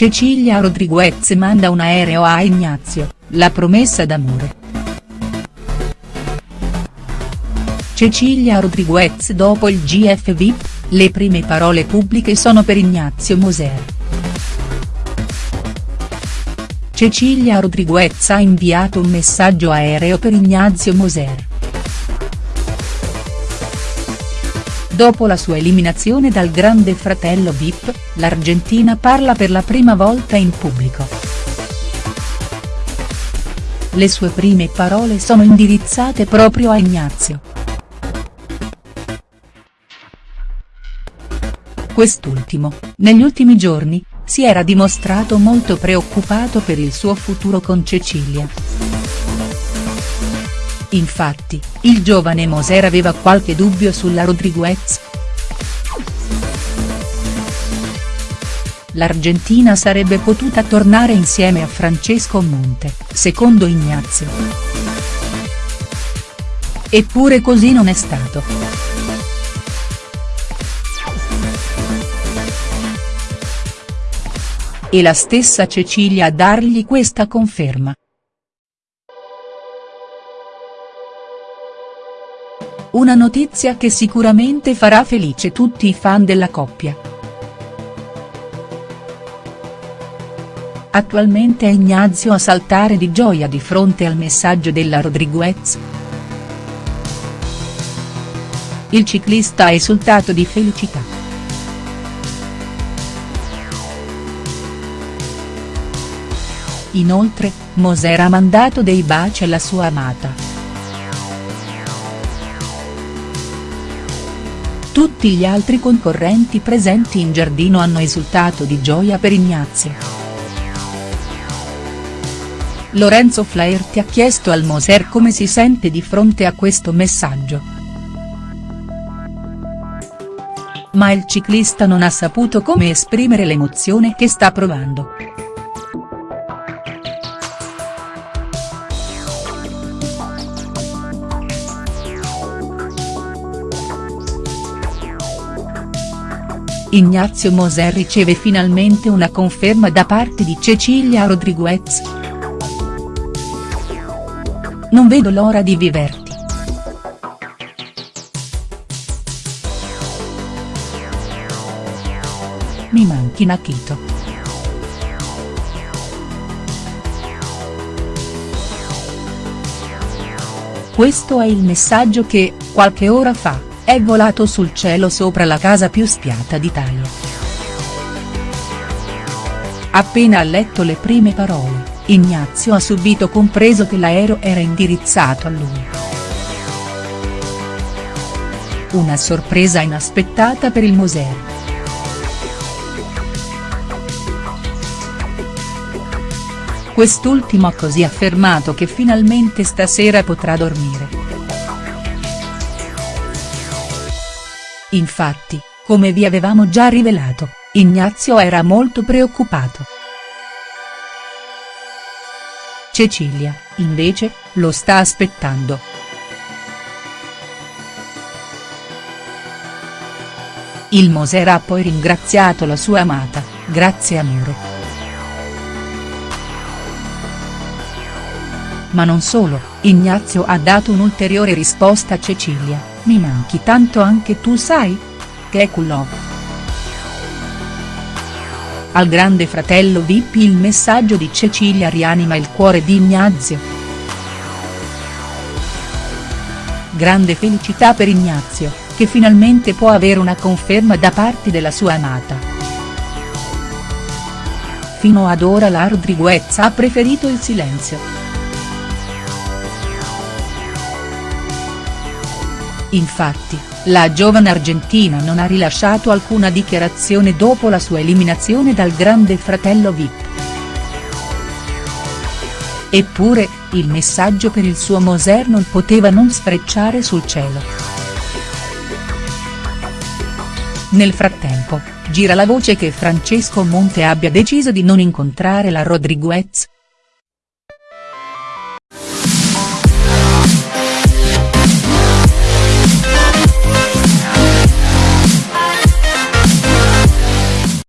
Cecilia Rodriguez manda un aereo a Ignazio, la promessa d'amore. Cecilia Rodriguez dopo il GF VIP, le prime parole pubbliche sono per Ignazio Moser. Cecilia Rodriguez ha inviato un messaggio aereo per Ignazio Moser. Dopo la sua eliminazione dal Grande Fratello Vip, l'Argentina parla per la prima volta in pubblico. Le sue prime parole sono indirizzate proprio a Ignazio. Quest'ultimo, negli ultimi giorni, si era dimostrato molto preoccupato per il suo futuro con Cecilia. Infatti, il giovane Moser aveva qualche dubbio sulla Rodriguez. L'Argentina sarebbe potuta tornare insieme a Francesco Monte, secondo Ignazio. Eppure così non è stato. E la stessa Cecilia a dargli questa conferma. Una notizia che sicuramente farà felice tutti i fan della coppia. Attualmente è Ignazio a saltare di gioia di fronte al messaggio della Rodriguez. Il ciclista ha esultato di felicità. Inoltre, Moser ha mandato dei baci alla sua amata. Tutti gli altri concorrenti presenti in giardino hanno esultato di gioia per Ignazio. Lorenzo Flaherty ha chiesto al Moser come si sente di fronte a questo messaggio. Ma il ciclista non ha saputo come esprimere l'emozione che sta provando. Ignazio Moser riceve finalmente una conferma da parte di Cecilia Rodriguez. Non vedo l'ora di viverti. Mi manchi Nakito. Questo è il messaggio che, qualche ora fa, è volato sul cielo sopra la casa più spiata d'Italia. Appena ha letto le prime parole, Ignazio ha subito compreso che l'aereo era indirizzato a lui. Una sorpresa inaspettata per il Moser. Quest'ultimo ha così affermato che finalmente stasera potrà dormire. Infatti, come vi avevamo già rivelato, Ignazio era molto preoccupato. Cecilia, invece, lo sta aspettando. Il Moser ha poi ringraziato la sua amata, grazie amore. Ma non solo, Ignazio ha dato un'ulteriore risposta a Cecilia. Mi manchi tanto anche tu sai? Culo. Al grande fratello Vip il messaggio di Cecilia rianima il cuore di Ignazio. Grande felicità per Ignazio, che finalmente può avere una conferma da parte della sua amata. Fino ad ora la Rodriguez ha preferito il silenzio. Infatti, la giovane argentina non ha rilasciato alcuna dichiarazione dopo la sua eliminazione dal Grande Fratello Vip. Eppure, il messaggio per il suo Moser non poteva non sfrecciare sul cielo. Nel frattempo, gira la voce che Francesco Monte abbia deciso di non incontrare la Rodriguez,